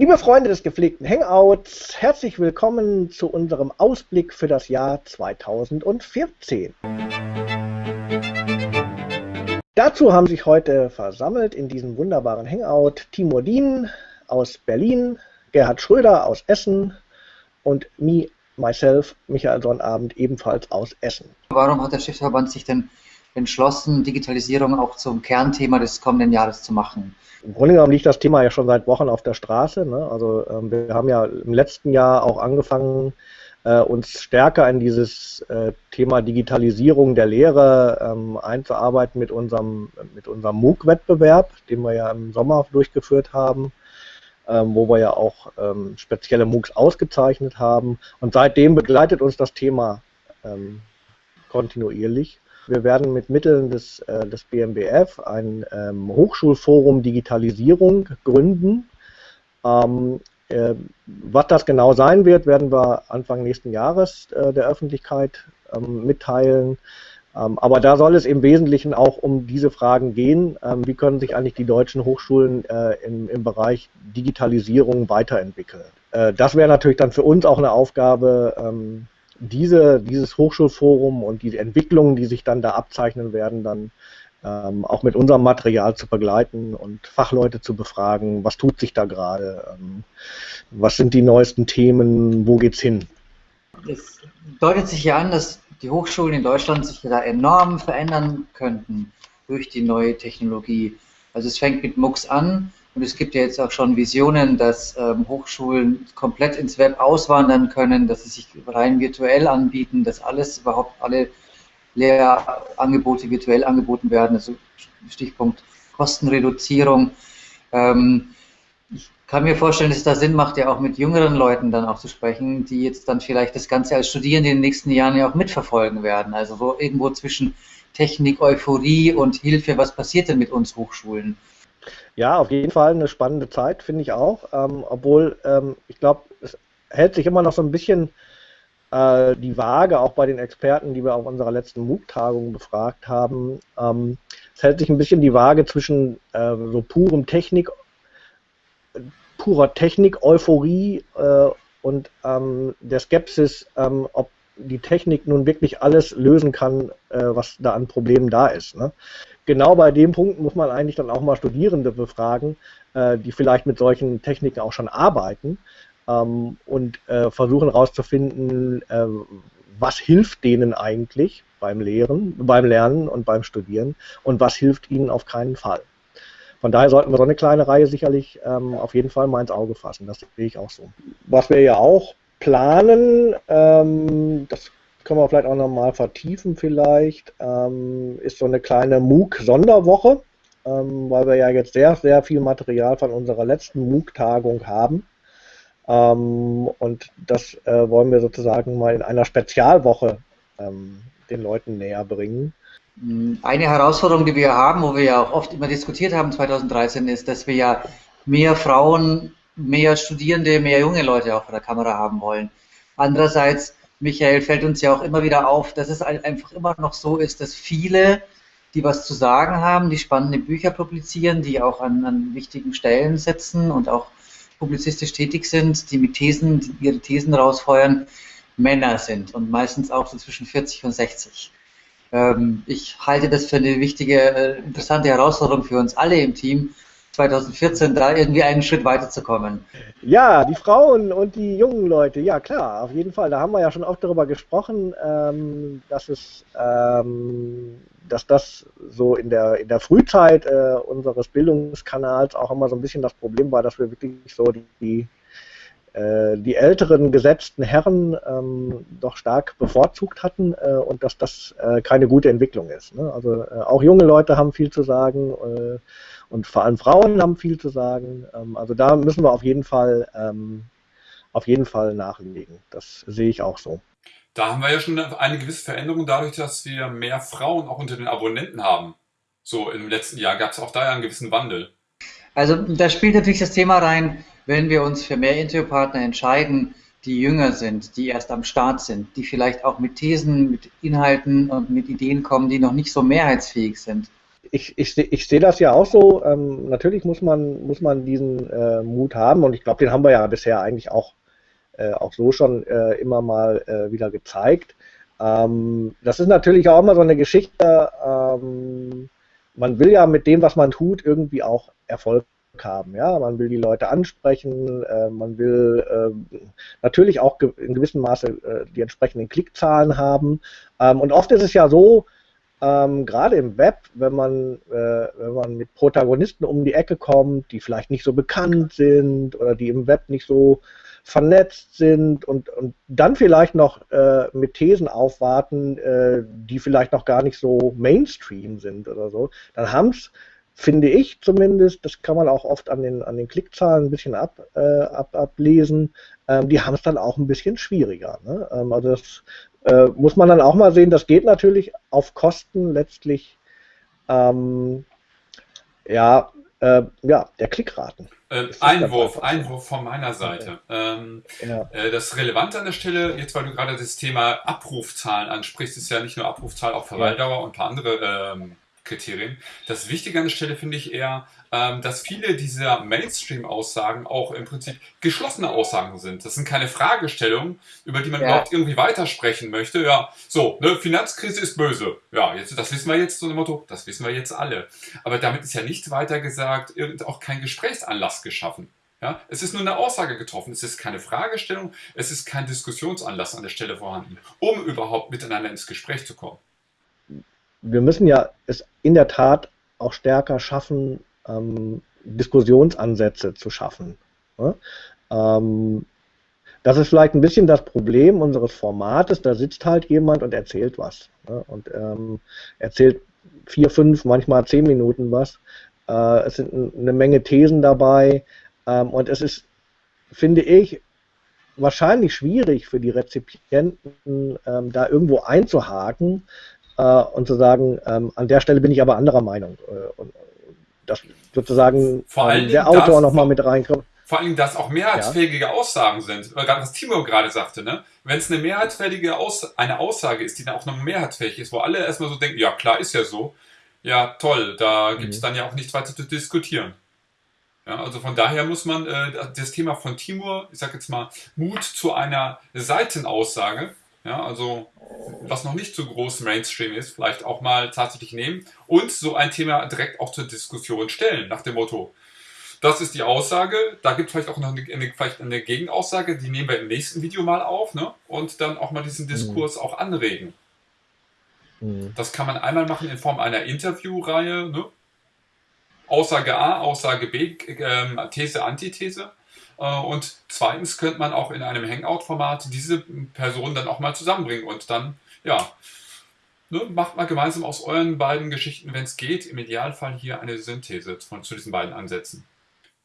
Liebe Freunde des gepflegten Hangouts, herzlich willkommen zu unserem Ausblick für das Jahr 2014. Dazu haben sich heute versammelt in diesem wunderbaren Hangout Timur Dien aus Berlin, Gerhard Schröder aus Essen und me, myself, Michael Sonnabend, ebenfalls aus Essen. Warum hat der Schiffsverband sich denn entschlossen, Digitalisierung auch zum Kernthema des kommenden Jahres zu machen? Im Grunde genommen liegt das Thema ja schon seit Wochen auf der Straße. Ne? Also ähm, wir haben ja im letzten Jahr auch angefangen, äh, uns stärker in dieses äh, Thema Digitalisierung der Lehre ähm, einzuarbeiten mit unserem, mit unserem MOOC-Wettbewerb, den wir ja im Sommer durchgeführt haben, ähm, wo wir ja auch ähm, spezielle MOOCs ausgezeichnet haben. Und seitdem begleitet uns das Thema ähm, kontinuierlich. Wir werden mit Mitteln des, äh, des BMBF ein ähm, Hochschulforum Digitalisierung gründen. Ähm, äh, was das genau sein wird, werden wir Anfang nächsten Jahres äh, der Öffentlichkeit ähm, mitteilen. Ähm, aber da soll es im Wesentlichen auch um diese Fragen gehen. Ähm, wie können sich eigentlich die deutschen Hochschulen äh, im, im, Bereich Digitalisierung weiterentwickeln? Äh, das wäre natürlich dann für uns auch eine Aufgabe, ähm, diese, dieses Hochschulforum und die Entwicklungen, die sich dann da abzeichnen werden, dann ähm, auch mit unserem Material zu begleiten und Fachleute zu befragen, was tut sich da gerade, ähm, was sind die neuesten Themen, wo geht's hin? Es deutet sich ja an, dass die Hochschulen in Deutschland sich da enorm verändern könnten durch die neue Technologie. Also es fängt mit MOOCs an, und es gibt ja jetzt auch schon Visionen, dass ähm, Hochschulen komplett ins Web auswandern können, dass sie sich rein virtuell anbieten, dass alles überhaupt alle Lehrangebote virtuell angeboten werden. Also Stichpunkt Kostenreduzierung. Ähm, ich kann mir vorstellen, dass es da Sinn macht, ja auch mit jüngeren Leuten dann auch zu sprechen, die jetzt dann vielleicht das Ganze als Studierende in den nächsten Jahren ja auch mitverfolgen werden. Also wo irgendwo zwischen Technik, Euphorie und Hilfe, was passiert denn mit uns Hochschulen? Ja, auf jeden Fall eine spannende Zeit, finde ich auch. Ähm, obwohl, ähm, ich glaube, es hält sich immer noch so ein bisschen äh, die Waage, auch bei den Experten, die wir auf unserer letzten MOOC-Tagung befragt haben. Ähm, es hält sich ein bisschen die Waage zwischen äh, so purem Technik, purer Technik-Euphorie äh, und ähm, der Skepsis, ähm, ob die Technik nun wirklich alles lösen kann, äh, was da an Problemen da ist. Ne? genau bei dem Punkt muss man eigentlich dann auch mal Studierende befragen, äh, die vielleicht mit solchen Techniken auch schon arbeiten ähm, und äh, versuchen herauszufinden, äh, was hilft denen eigentlich beim Lehren, beim Lernen und beim Studieren und was hilft ihnen auf keinen Fall. Von daher sollten wir so eine kleine Reihe sicherlich ähm, auf jeden Fall mal ins Auge fassen. Das sehe ich auch so. Was wir ja auch planen, ähm, das können wir vielleicht auch nochmal vertiefen vielleicht, ähm, ist so eine kleine MOOC-Sonderwoche, ähm, weil wir ja jetzt sehr, sehr viel Material von unserer letzten MOOC-Tagung haben. Ähm, und das äh, wollen wir sozusagen mal in einer Spezialwoche ähm, den Leuten näher bringen. Eine Herausforderung, die wir haben, wo wir ja auch oft immer diskutiert haben 2013, ist, dass wir ja mehr Frauen, mehr Studierende, mehr junge Leute auch vor der Kamera haben wollen. Andererseits Michael, fällt uns ja auch immer wieder auf, dass es einfach immer noch so ist, dass viele, die was zu sagen haben, die spannende Bücher publizieren, die auch an, an wichtigen Stellen sitzen und auch publizistisch tätig sind, die mit Thesen, die ihre Thesen rausfeuern, Männer sind und meistens auch so zwischen 40 und 60. Ähm, ich halte das für eine wichtige, äh, interessante Herausforderung für uns alle im Team, 2014 da irgendwie einen Schritt weiterzukommen. Ja, die Frauen und die jungen Leute, ja klar, auf jeden Fall. Da haben wir ja schon oft darüber gesprochen, ähm, dass es, ähm, dass das so in der in der Frühzeit äh, unseres Bildungskanals auch immer so ein bisschen das Problem war, dass wir wirklich so die, äh, die älteren gesetzten Herren ähm, doch stark bevorzugt hatten äh, und dass das äh, keine gute Entwicklung ist. Ne? Also äh, auch junge Leute haben viel zu sagen äh, und vor allem Frauen haben viel zu sagen. Ähm, also da müssen wir auf jeden Fall ähm, auf jeden Fall nachlegen. Das sehe ich auch so. Da haben wir ja schon eine gewisse Veränderung dadurch, dass wir mehr Frauen auch unter den Abonnenten haben. So im letzten Jahr gab es auch da ja einen gewissen Wandel. Also da spielt natürlich das Thema rein, wenn wir uns für mehr Interviewpartner entscheiden, die jünger sind, die erst am Start sind, die vielleicht auch mit Thesen, mit Inhalten und mit Ideen kommen, die noch nicht so mehrheitsfähig sind ich, ich, ich sehe das ja auch so. Ähm, natürlich muss man, muss man diesen äh, Mut haben und ich glaube, den haben wir ja bisher eigentlich auch, äh, auch so schon äh, immer mal äh, wieder gezeigt. Ähm, das ist natürlich auch immer so eine Geschichte. Ähm, man will ja mit dem, was man tut, irgendwie auch Erfolg haben. Ja, man will die Leute ansprechen, äh, man will äh, natürlich auch in gewissem Maße äh, die entsprechenden Klickzahlen haben. Ähm, und oft ist es ja so, ähm, gerade im Web, wenn man, äh, wenn man mit Protagonisten um die Ecke kommt, die vielleicht nicht so bekannt sind oder die im Web nicht so vernetzt sind und, und dann vielleicht noch äh, mit Thesen aufwarten, äh, die vielleicht noch gar nicht so Mainstream sind oder so, dann haben es finde ich zumindest, das kann man auch oft an den, an den Klickzahlen ein bisschen ab, äh, ab, ablesen, ähm, die haben es dann auch ein bisschen schwieriger. Ne? Ähm, also das äh, muss man dann auch mal sehen, das geht natürlich auf Kosten letztlich ähm, ja, äh, ja, der Klickraten. Äh, Einwurf, Einwurf von meiner Seite. Ähm, ja. äh, das Relevante an der Stelle, jetzt weil du gerade das Thema Abrufzahlen ansprichst, ist ja nicht nur Abrufzahl, auch Verweildauer ja. und ein paar andere ähm, Kriterien. Das Wichtige an der Stelle finde ich eher, ähm, dass viele dieser Mainstream-Aussagen auch im Prinzip geschlossene Aussagen sind. Das sind keine Fragestellungen, über die man ja. überhaupt irgendwie weitersprechen möchte. Ja, so, ne, Finanzkrise ist böse. Ja, jetzt, das wissen wir jetzt, so ein Motto, das wissen wir jetzt alle. Aber damit ist ja nicht weiter gesagt, auch kein Gesprächsanlass geschaffen. Ja, es ist nur eine Aussage getroffen, es ist keine Fragestellung, es ist kein Diskussionsanlass an der Stelle vorhanden, um überhaupt miteinander ins Gespräch zu kommen wir müssen ja es in der Tat auch stärker schaffen, ähm, Diskussionsansätze zu schaffen. Ne? Ähm, das ist vielleicht ein bisschen das Problem unseres Formates. Da sitzt halt jemand und erzählt was. Ne? Und ähm, erzählt vier, fünf, manchmal zehn Minuten was. Äh, es sind eine Menge Thesen dabei. Ähm, und es ist, finde ich, wahrscheinlich schwierig für die Rezipienten, ähm, da irgendwo einzuhaken, äh, und zu sagen, ähm, an der Stelle bin ich aber anderer Meinung. Äh, und dass sozusagen ähm, der Autor nochmal mit reinkommt. Vor allem, dass auch mehrheitsfähige ja. Aussagen sind. Gerade was Timo gerade sagte, ne? Wenn es eine mehrheitsfähige Aus eine Aussage ist, die dann auch noch mehrheitsfähig ist, wo alle erstmal so denken, ja klar, ist ja so, ja toll, da gibt es mhm. dann ja auch nichts weiter zu diskutieren. Ja, also von daher muss man äh, das Thema von Timur, ich sag jetzt mal, Mut zu einer Seitenaussage, ja, also was noch nicht so groß Mainstream ist, vielleicht auch mal tatsächlich nehmen und so ein Thema direkt auch zur Diskussion stellen, nach dem Motto, das ist die Aussage, da gibt es vielleicht auch noch eine, eine, vielleicht eine Gegenaussage, die nehmen wir im nächsten Video mal auf ne? und dann auch mal diesen Diskurs mhm. auch anregen. Mhm. Das kann man einmal machen in Form einer Interviewreihe, ne? Aussage A, Aussage B, äh, These, Antithese. Äh, und zweitens könnte man auch in einem Hangout-Format diese Personen dann auch mal zusammenbringen und dann, ja, ne, macht mal gemeinsam aus euren beiden Geschichten, wenn es geht, im Idealfall hier eine Synthese von, zu diesen beiden Ansätzen.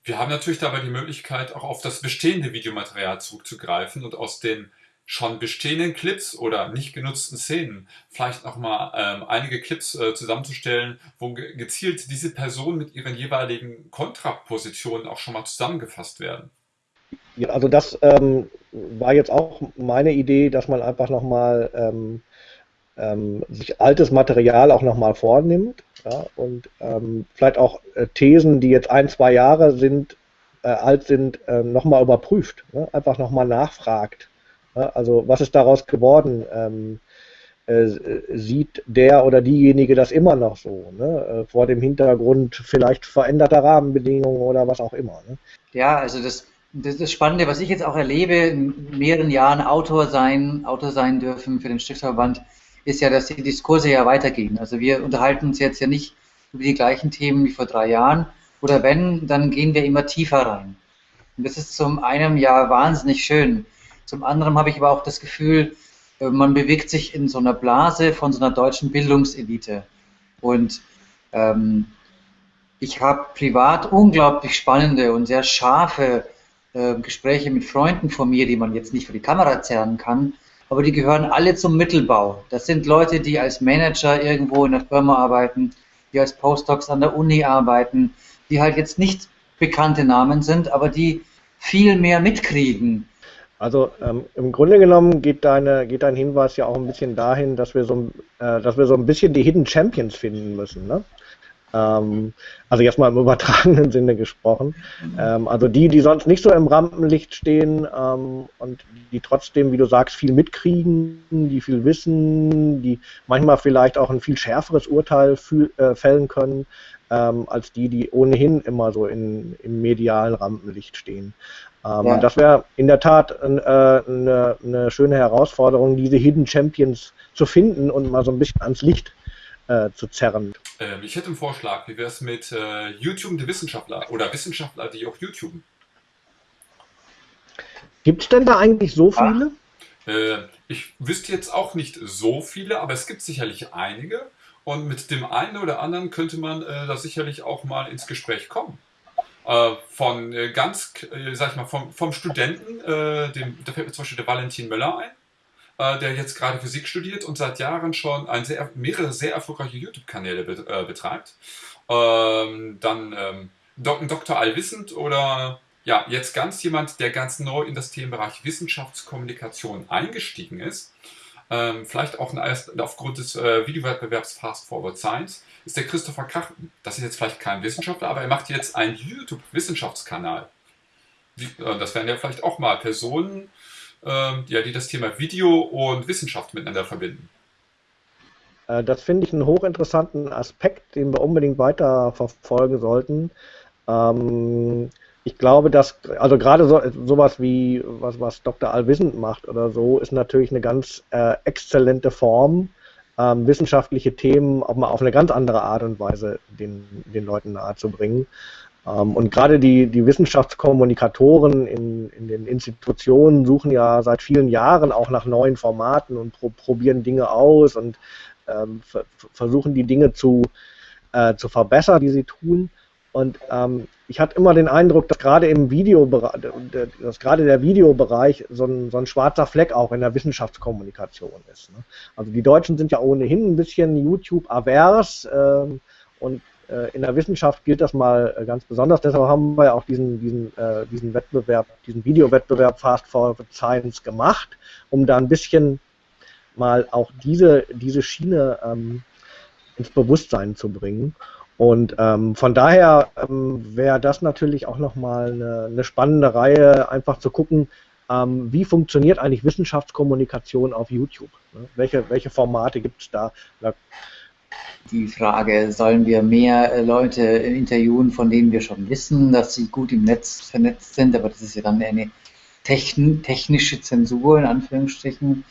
Wir haben natürlich dabei die Möglichkeit, auch auf das bestehende Videomaterial zurückzugreifen und aus den schon bestehenden Clips oder nicht genutzten Szenen vielleicht nochmal ähm, einige Clips äh, zusammenzustellen, wo ge gezielt diese Personen mit ihren jeweiligen Kontrapositionen auch schon mal zusammengefasst werden. Ja, also das ähm, war jetzt auch meine Idee, dass man einfach nochmal ähm, ähm, sich altes Material auch nochmal vornimmt ja, und ähm, vielleicht auch äh, Thesen, die jetzt ein, zwei Jahre sind, äh, alt sind, äh, nochmal überprüft, ne? einfach nochmal nachfragt. Ja? Also was ist daraus geworden? Ähm, äh, sieht der oder diejenige das immer noch so, ne? Äh, vor dem Hintergrund vielleicht veränderter Rahmenbedingungen oder was auch immer. Ne? Ja, also das das, das Spannende, was ich jetzt auch erlebe, in mehreren Jahren Autor sein, Autor sein dürfen für den Stiftsverband, ist ja, dass die Diskurse ja weitergehen. Also wir unterhalten uns jetzt ja nicht über die gleichen Themen wie vor drei Jahren. Oder wenn, dann gehen wir immer tiefer rein. Und das ist zum einen ja wahnsinnig schön. Zum anderen habe ich aber auch das Gefühl, äh, man bewegt sich in so einer Blase von so einer deutschen Bildungselite. Und ähm, ich habe privat unglaublich spannende und sehr scharfe äh, Gespräche mit Freunden von mir, die man jetzt nicht für die Kamera zerren kann, aber die gehören alle zum Mittelbau. Das sind Leute, die als Manager irgendwo in der Firma arbeiten, die als Postdocs an der Uni arbeiten, die halt jetzt nicht bekannte Namen sind, aber die viel mehr mitkriegen. Also ähm, im Grunde genommen geht, deine, geht dein Hinweis ja auch ein bisschen dahin, dass wir so, äh, dass wir so ein bisschen die Hidden Champions finden müssen. Ne? Ähm, also jetzt mal im übertragenen Sinne gesprochen. Ähm, also die, die sonst nicht so im Rampenlicht stehen ähm, und die trotzdem, wie du sagst, viel mitkriegen, die viel wissen, die manchmal vielleicht auch ein viel schärferes Urteil äh, fällen können, ähm, als die, die ohnehin immer so in, im medialen Rampenlicht stehen. Ähm, ja. Das wäre in der Tat äh, eine, eine schöne Herausforderung, diese Hidden Champions zu finden und mal so ein bisschen ans Licht äh, zu zerren. Ähm, ich hätte einen Vorschlag. Wie wäre es mit äh, YouTube der Wissenschaftler oder Wissenschaftler, die auch YouTube? Gibt es denn da eigentlich so viele? Äh, ich wüsste jetzt auch nicht so viele, aber es gibt sicherlich einige. Und mit dem einen oder anderen könnte man äh, da sicherlich auch mal ins Gespräch kommen. Äh, von äh, ganz, äh, sag ich mal, vom, vom Studenten, dem, da fällt mir zum Beispiel der Valentin Möller ein, der jetzt gerade Physik studiert und seit Jahren schon ein sehr, mehrere sehr erfolgreiche YouTube-Kanäle betreibt. Ähm, dann ähm, Dr. Allwissend oder ja, jetzt ganz jemand, der ganz neu in das Themenbereich Wissenschaftskommunikation eingestiegen ist ähm, vielleicht auch aufgrund des äh, Videowettbewerbs Fast Forward Science, ist der Christopher Krachten. Das ist jetzt vielleicht kein Wissenschaftler, aber er macht jetzt einen YouTube-Wissenschaftskanal. Äh, das wären ja vielleicht auch mal Personen, äh, ja, die das Thema Video und Wissenschaft miteinander verbinden. Äh, das finde ich einen hochinteressanten Aspekt, den wir unbedingt weiter verfolgen sollten. Ähm, ich glaube, dass, also gerade so, sowas wie, was, was Dr. Allwissend macht oder so, ist natürlich eine ganz äh, exzellente Form, ähm, wissenschaftliche Themen auch mal auf eine ganz andere Art und Weise den, den Leuten nahezubringen. Ähm, und gerade die, die Wissenschaftskommunikatoren in, in den Institutionen suchen ja seit vielen Jahren auch nach neuen Formaten und pro, probieren Dinge aus und ähm, versuchen die Dinge zu, äh, zu verbessern, die sie tun. Und ähm, ich hatte immer den Eindruck, dass gerade im Videobereich, dass gerade der Videobereich so ein, so ein schwarzer Fleck auch in der Wissenschaftskommunikation ist. Ne? Also die Deutschen sind ja ohnehin ein bisschen YouTube-avers ähm, und in der Wissenschaft gilt das mal äh, ganz besonders. Deshalb haben wir ja auch diesen, diesen, äh, diesen Wettbewerb, diesen Videowettbewerb Fast Forward Science gemacht, um da ein bisschen mal auch diese, diese Schiene ähm, ins Bewusstsein zu bringen. Und ähm, von daher ähm, wäre das natürlich auch nochmal eine, eine spannende Reihe, einfach zu gucken, ähm, wie funktioniert eigentlich Wissenschaftskommunikation auf YouTube? Ne? Welche, welche Formate gibt es da? da? Die Frage, sollen wir mehr äh, Leute interviewen, von denen wir schon wissen, dass sie gut im Netz vernetzt sind, aber das ist ja dann eine technische Zensur in Anführungsstrichen.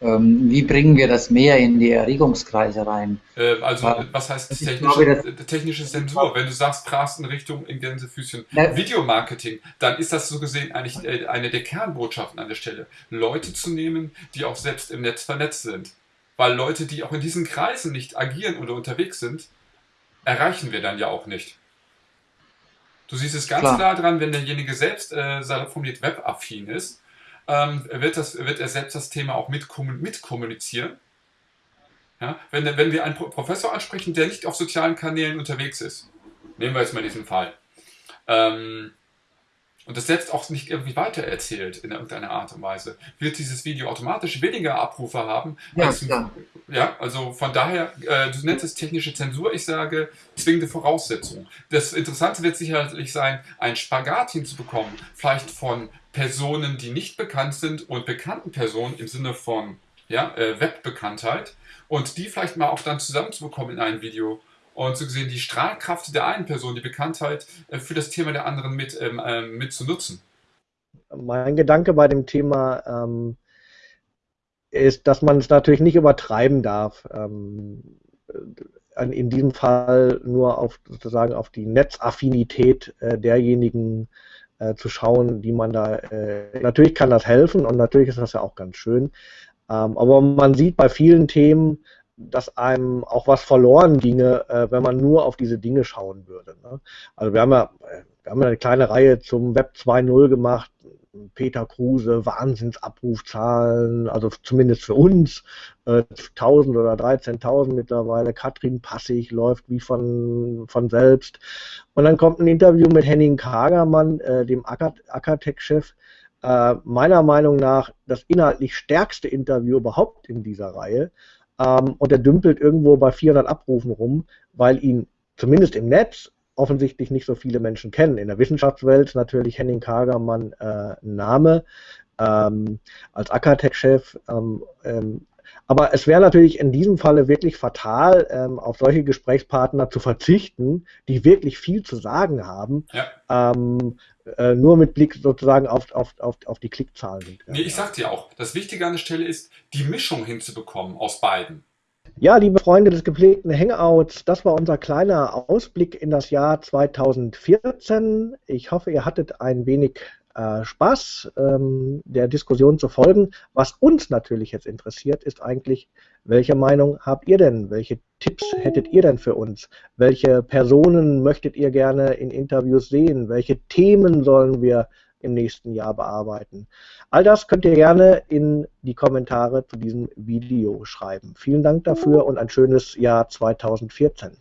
Ähm, wie bringen wir das mehr in die Erregungskreise rein? Äh, also, was heißt technische, glaube, technische Sensur? Wenn du sagst, Carsten Richtung in Gänsefüßchen. Videomarketing, dann ist das so gesehen eigentlich äh, eine der Kernbotschaften an der Stelle. Leute zu nehmen, die auch selbst im Netz vernetzt sind. Weil Leute, die auch in diesen Kreisen nicht agieren oder unterwegs sind, erreichen wir dann ja auch nicht. Du siehst es ganz klar, klar dran, wenn derjenige selbst äh, formuliert webaffin ist, ähm, wird, das, wird er selbst das Thema auch mitkommunizieren. Ja? Wenn, wenn wir einen Professor ansprechen, der nicht auf sozialen Kanälen unterwegs ist, nehmen wir jetzt mal diesen Fall, ähm, und das selbst auch nicht irgendwie weitererzählt in irgendeiner Art und Weise, wird dieses Video automatisch weniger Abrufe haben. Ja, als, ja. ja also von daher, äh, du nennst es technische Zensur, ich sage zwingende Voraussetzung. Das Interessante wird sicherlich sein, ein Spagat hinzubekommen, vielleicht von Personen, die nicht bekannt sind und bekannten Personen im Sinne von ja, äh, Webbekanntheit und die vielleicht mal auch dann zusammenzubekommen in einem Video und so gesehen die Strahlkraft der einen Person, die Bekanntheit äh, für das Thema der anderen mit, ähm, äh, mit zu nutzen. Mein Gedanke bei dem Thema ähm, ist, dass man es natürlich nicht übertreiben darf. Ähm, in diesem Fall nur auf sozusagen auf die Netzaffinität äh, derjenigen äh, zu schauen, die man da. Äh, natürlich kann das helfen und natürlich ist das ja auch ganz schön. Ähm, aber man sieht bei vielen Themen, dass einem auch was verloren ginge, äh, wenn man nur auf diese Dinge schauen würde. Ne? Also wir haben ja, wir haben eine kleine Reihe zum Web 2.0 gemacht. Peter Kruse, Wahnsinnsabrufzahlen, also zumindest für uns, äh, 1000 oder 13.000 mittlerweile. Katrin Passig läuft wie von, von selbst. Und dann kommt ein Interview mit Henning Kagermann, äh, dem Ackertech-Chef, äh, meiner Meinung nach das inhaltlich stärkste Interview überhaupt in dieser Reihe ähm, und er dümpelt irgendwo bei 400 Abrufen rum, weil ihn zumindest im Netz offensichtlich nicht so viele Menschen kennen. In der Wissenschaftswelt natürlich Henning Kagermann äh, Name ähm, als Akatech-Chef. Ähm, ähm, aber es wäre natürlich in diesem Falle wirklich fatal, ähm, auf solche Gesprächspartner zu verzichten, die wirklich viel zu sagen haben, ja. Äh, nur mit Blick sozusagen auf, auf, auf, auf die Klickzahlen. Nee, ich sag dir auch, das Wichtige an der Stelle ist, die Mischung hinzubekommen aus beiden. Ja, liebe Freunde des gepflegten Hangouts, das war unser kleiner Ausblick in das Jahr 2014. Ich hoffe, ihr hattet ein wenig äh, Spaß, ähm, der Diskussion zu folgen. Was uns natürlich jetzt interessiert, ist eigentlich, welche Meinung habt ihr denn? Welche Tipps hättet ihr denn für uns? Welche Personen möchtet ihr gerne in Interviews sehen? Welche Themen sollen wir im nächsten Jahr bearbeiten. All das könnt ihr gerne in die Kommentare zu diesem Video schreiben. Vielen Dank dafür und ein schönes Jahr 2014.